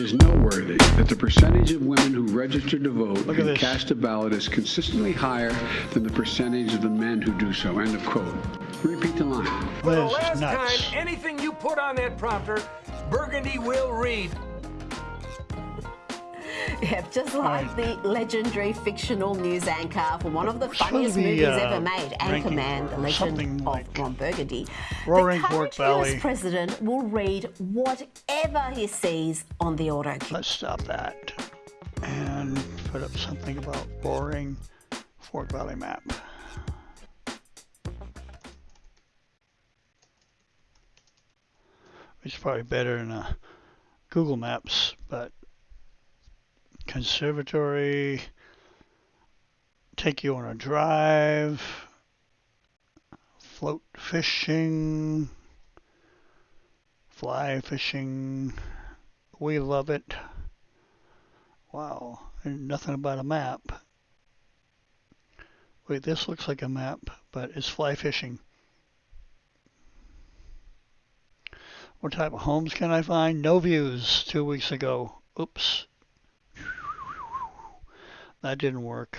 that the percentage of women who register to vote Look and this. cast a ballot is consistently higher than the percentage of the men who do so. End of quote. Repeat the line. For the last nuts. time, anything you put on that prompter, Burgundy will read. Yep, just like the legendary fictional news anchor for one of the funniest be, movies uh, ever made, Anchorman, The Legend of like Ron Burgundy. Roaring the Fork current Valley. US president will read whatever he sees on the auto cue. Let's stop that and put up something about Roaring Fork Valley map. It's probably better than uh, Google Maps, but conservatory, take you on a drive, float fishing, fly fishing. We love it. Wow, nothing about a map. Wait, this looks like a map, but it's fly fishing. What type of homes can I find? No views two weeks ago. Oops. That didn't work.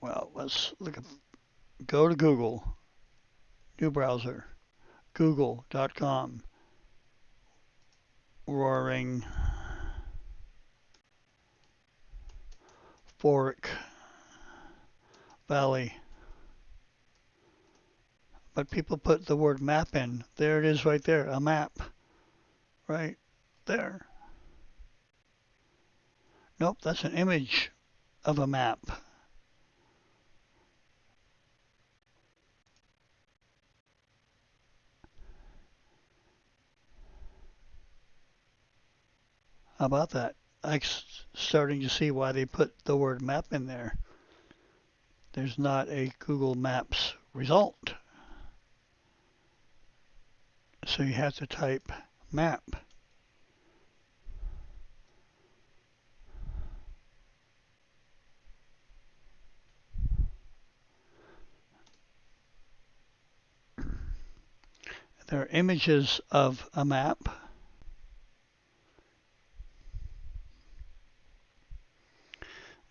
Well, let's look at go to Google. New browser. Google.com. Roaring Fork Valley. But people put the word map in. There it is right there, a map. Right there. Nope, that's an image of a map. How about that? I'm starting to see why they put the word map in there. There's not a Google Maps result. So you have to type map. There are images of a map.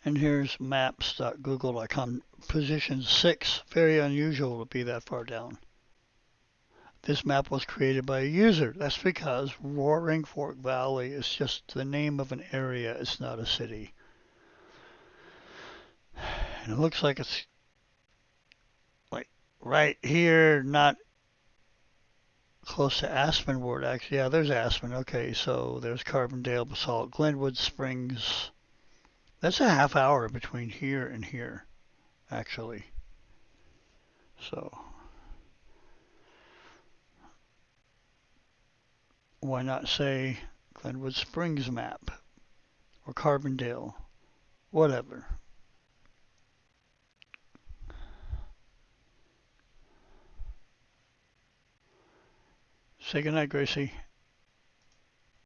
And here's maps.google.com. Position 6. Very unusual to be that far down. This map was created by a user. That's because Roaring Fork Valley is just the name of an area. It's not a city. And it looks like it's like right here, not close to Aspenwood. Actually, yeah, there's Aspen. Okay, so there's Carbondale, Basalt, Glenwood Springs. That's a half hour between here and here, actually. So why not say Glenwood Springs map or Carbondale, whatever. Say goodnight, Gracie.